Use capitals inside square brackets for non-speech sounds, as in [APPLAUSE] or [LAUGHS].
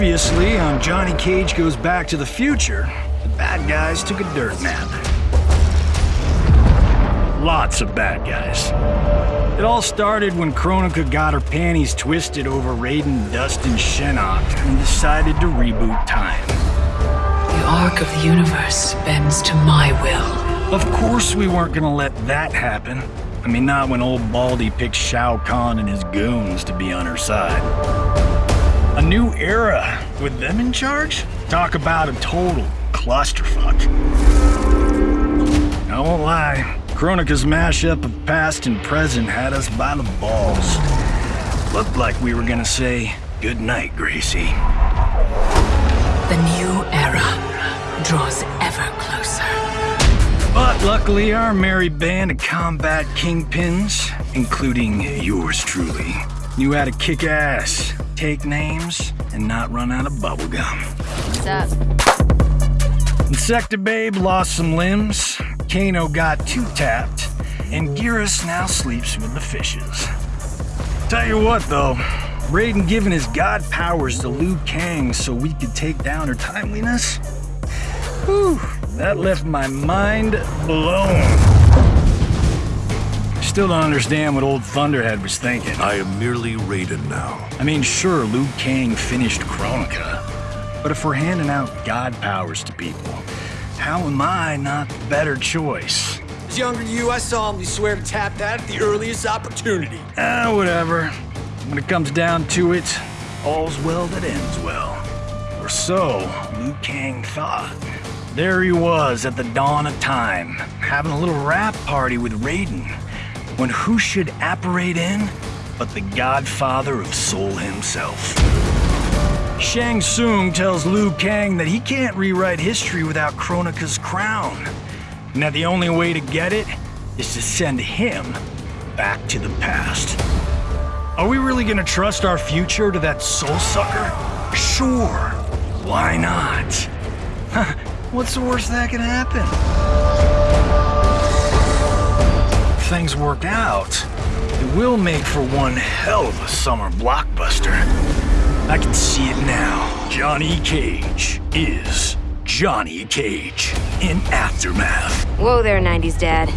Previously on Johnny Cage Goes Back to the Future, the bad guys took a dirt nap. Lots of bad guys. It all started when Kronika got her panties twisted over Raiden Dustin Shinnok and decided to reboot time. The arc of the universe bends to my will. Of course we weren't gonna let that happen. I mean, not when old Baldy picked Shao Kahn and his goons to be on her side. A new era with them in charge? Talk about a total clusterfuck. I won't lie, Kronika's mashup of past and present had us by the balls. Looked like we were gonna say, good night, Gracie. The new era draws ever closer. But luckily, our merry band of combat kingpins, including yours truly, knew how to kick ass, take names, and not run out of bubblegum. What's up? Insecta Babe lost some limbs, Kano got two tapped, and Geras now sleeps with the fishes. Tell you what, though, Raiden giving his god powers to Liu Kang so we could take down her timeliness? Whew, that left my mind blown. Still don't understand what old Thunderhead was thinking. I am merely Raiden now. I mean, sure, Liu Kang finished Kronika, but if we're handing out god powers to people, how am I not the better choice? As younger than you, I solemnly swear to tap that at the earliest opportunity. Ah, whatever. When it comes down to it, all's well that ends well. Or so Liu Kang thought. There he was at the dawn of time, having a little wrap party with Raiden, when who should apparate in but the godfather of Soul himself. Shang Tsung tells Liu Kang that he can't rewrite history without Kronika's crown, and that the only way to get it is to send him back to the past. Are we really gonna trust our future to that soul sucker? Sure. Why not? [LAUGHS] What's the worst that can happen? Things work out, it will make for one hell of a summer blockbuster. I can see it now. Johnny Cage is Johnny Cage in Aftermath. Whoa there, 90s dad.